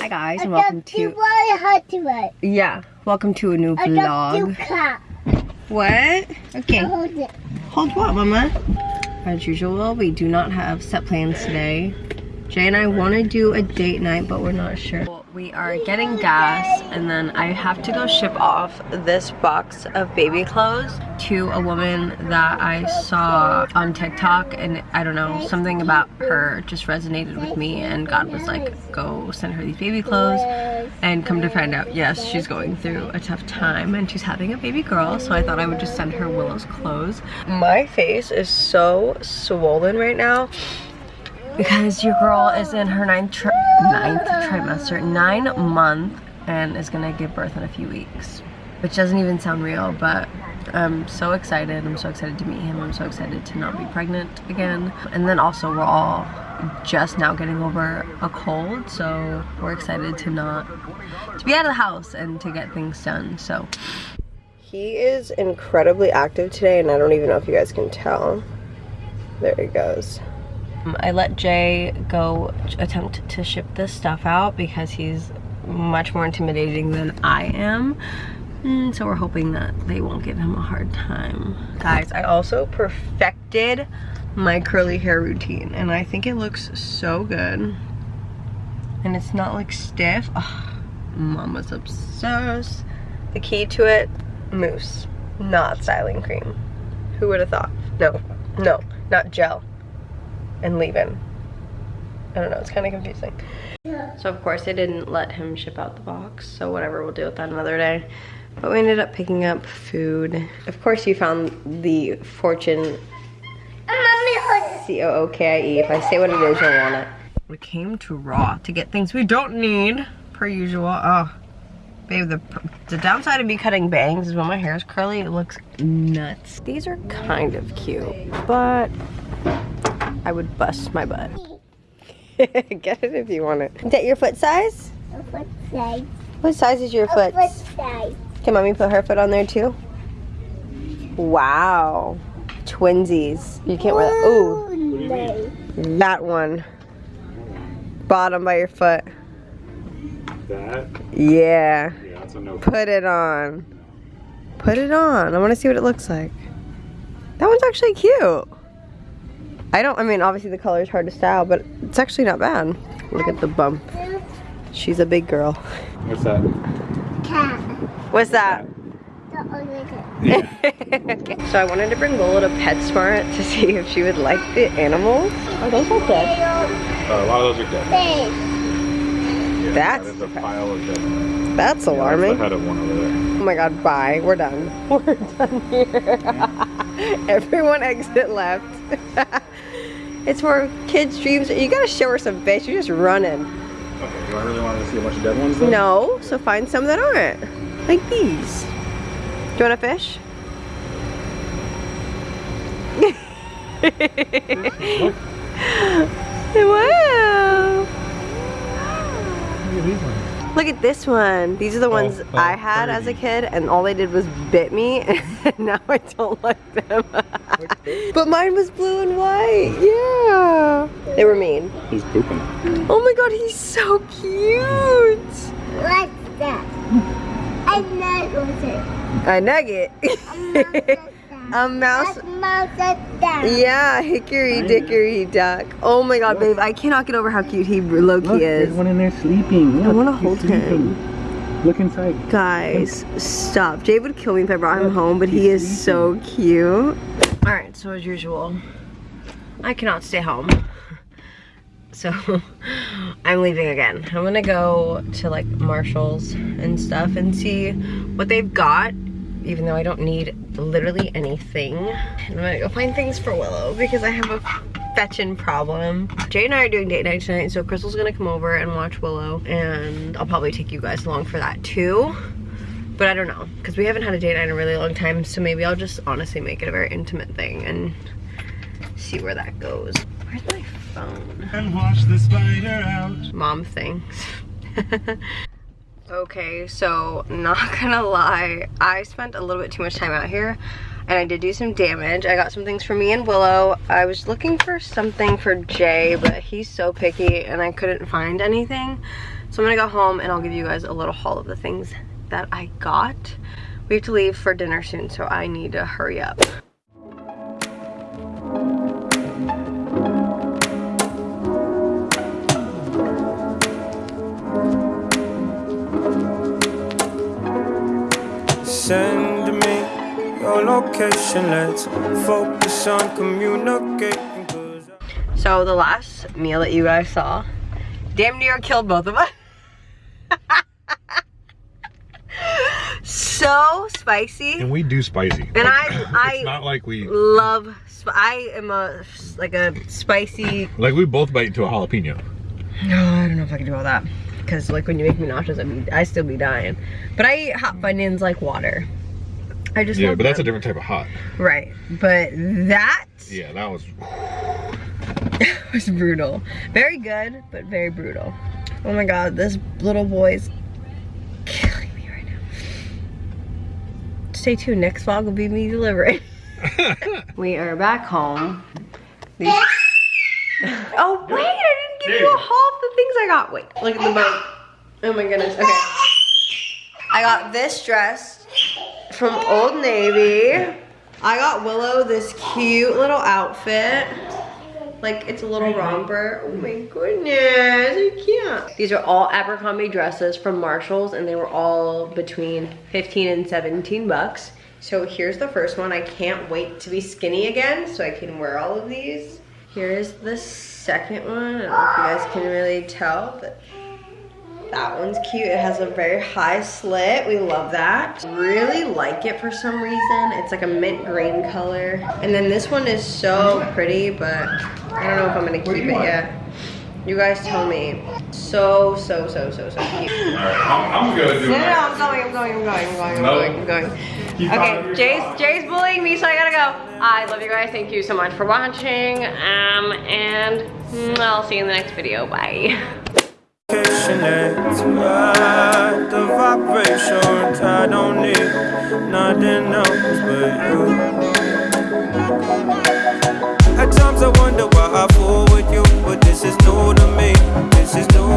Hi guys and welcome to Yeah, welcome to a new vlog. What? Okay. Hold what, mama? As usual, we do not have set plans today. Jay and I want to do a date night, but we're not sure. We are getting gas, and then I have to go ship off this box of baby clothes to a woman that I saw on TikTok, and I don't know, something about her just resonated with me, and God was like, go send her these baby clothes, and come to find out, yes, she's going through a tough time, and she's having a baby girl, so I thought I would just send her Willow's clothes. My face is so swollen right now because your girl is in her ninth, tri ninth trimester, nine month, and is gonna give birth in a few weeks. Which doesn't even sound real, but I'm so excited. I'm so excited to meet him. I'm so excited to not be pregnant again. And then also we're all just now getting over a cold, so we're excited to not, to be out of the house and to get things done, so. He is incredibly active today, and I don't even know if you guys can tell. There he goes. I let Jay go attempt to ship this stuff out because he's much more intimidating than I am. And so we're hoping that they won't give him a hard time. Guys, I also perfected my curly hair routine and I think it looks so good. And it's not like stiff. Mama's obsessed. The key to it, mousse, not styling cream. Who would have thought? No, no, not gel and leaving. I don't know, it's kind of confusing. So of course they didn't let him ship out the box, so whatever, we'll deal with that another day. But we ended up picking up food. Of course you found the Fortune C-O-O-K-I-E. If I say what it is, you'll want it. We came to Raw to get things we don't need, per usual. Oh, babe, the, the downside of me cutting bangs is when my hair is curly, it looks nuts. These are kind of cute, but I would bust my butt. Get it if you want it. Is that your foot size? foot size. What size is your foot? foot size. Can mommy put her foot on there too? Wow. Twinsies. You can't wear that. Ooh. That one. Bottom by your foot. That? Yeah. Yeah, that's a no. Put it on. Put it on. I want to see what it looks like. That one's actually cute. I don't, I mean, obviously the color is hard to style, but it's actually not bad. Look at the bump. She's a big girl. What's that? Cat. What's that? The okay. So I wanted to bring Lola to PetSmart to see if she would like the animals. Oh, those are dead. Uh, a lot of those are dead. Fish. Yeah, That's that is a pile of dead. That's Yeah, alarming. that's the one over there. Oh my god, bye. We're done. We're done here. Everyone exit left. It's for kids' dreams. You gotta show her some fish. You're just running. Okay, do I really want to see a bunch of dead ones then? No, so find some that aren't. Like these. Do you want a fish? wow. Look at this one. These are the oh, ones oh, I had as a kid and all they did was bit me and now I don't like them. but mine was blue and white. Yeah. They were mean. He's pooping. Oh my god, he's so cute. What's that? I know what's it. A nugget. A mouse. That's mouse that. Yeah, hickory dickory duck. Oh my god, babe, I cannot get over how cute he low key is. one in there sleeping. I wanna hold him. Look inside. Guys, stop. Jay would kill me if I brought him home, but he is so cute. Alright, so as usual, I cannot stay home. So, I'm leaving again. I'm gonna go to like Marshall's and stuff and see what they've got, even though I don't need literally anything. And I'm gonna go find things for Willow because I have a fetching problem. Jay and I are doing date night tonight, so Crystal's gonna come over and watch Willow, and I'll probably take you guys along for that too. But I don't know, because we haven't had a date night in a really long time, so maybe I'll just honestly make it a very intimate thing and see where that goes. Where's my phone? And wash the spider out. Mom things. okay, so not gonna lie, I spent a little bit too much time out here and I did do some damage. I got some things for me and Willow. I was looking for something for Jay, but he's so picky and I couldn't find anything. So I'm gonna go home and I'll give you guys a little haul of the things that I got. We have to leave for dinner soon, so I need to hurry up. Send me your location, let's focus on communicating. So the last meal that you guys saw damn near killed both of us. so spicy. And we do spicy. And like, I, I it's not like we love. I am a like a spicy. Like we both bite into a jalapeno. No, I don't know if I can do all that because like when you make me nauseous, I mean I still be dying. But I eat hot Funyuns like water. I just yeah, but them. that's a different type of hot. Right, but that. Yeah, that was. it was brutal. Very good, but very brutal. Oh my god, this little boy's killing me right now. Stay tuned, next vlog will be me delivering. we are back home. Oh wait, I didn't you a haul of the things I got. Wait, look at the boat. Oh my goodness, okay. I got this dress from Old Navy. I got Willow this cute little outfit. Like it's a little mm-hmm. romper. Oh my goodness, you can't. These are all Abercrombie dresses from Marshalls and they were all between 15 and 17 bucks. So here's the first one. I can't wait to be skinny again so I can wear all of these. Here's the second one. I don't know if you guys can really tell, but that one's cute. It has a very high slit. We love that. Really like it for some reason. It's like a mint green color. And then this one is so pretty, but I don't know if I'm gonna keep it yet. You guys tell me. So, so, so, so, so cute. Alright, I'm, I'm good. No, no, no, I'm going, I'm going, I'm going, I'm going, I'm going, I'm going. Okay, Jay's, Jay's bullying me, so I gotta go. I love you guys. Thank you so much for watching. Um, and I'll see you in the next video. Bye. Sometimes I wonder why I fool with you, but this is new to me. This is new.